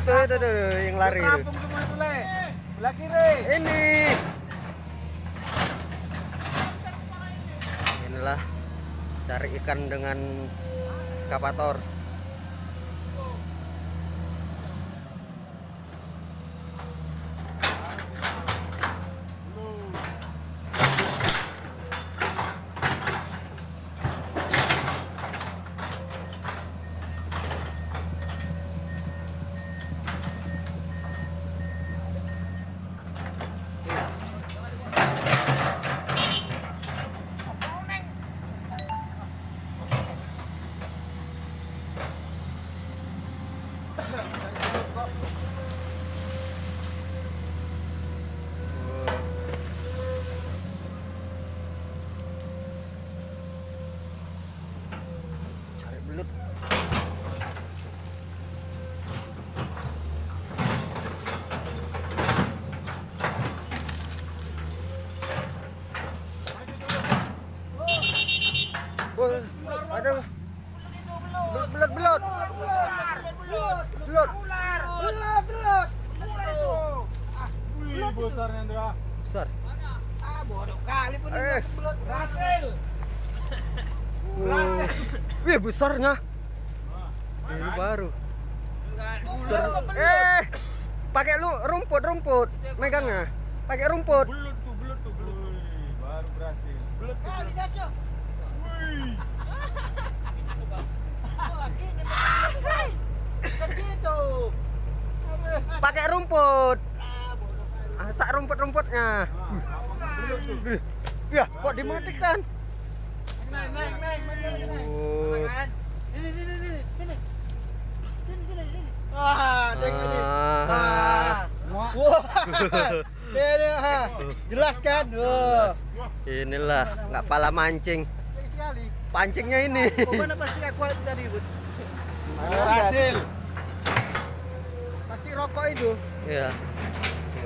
itu itu tuh yang lari itu. Itu. Belah kiri. Ini. Inilah cari ikan dengan eskavator. Cari belut. Wah, ada belut belut belut belut Belut, belut. Wih, besarnya Indra. besar. Ah, bodoh kali pun Eh. Berhasil. Wah. Wih besarnya. Ini baru. Besar. Eh, pakai lu rumput rumput megangnya. Pakai rumput. Belut tuh, belut tuh, belut. Baru berhasil. Belut tuh. belut. Wih. Pakai rumput. Tuh. Ya, kok dimatikan? Naik, naik, naik, naik, naik. Ini, ini, ini, ini. Sini. Sini, sini, sini. Wah, tengok. Ah. Wah. Ha. Jelas kan? Wah. Inilah nggak pala mancing. Pancingnya ini. Mana pasti aku tadi, Bud? Berhasil. Pasti rokok itu. Ya.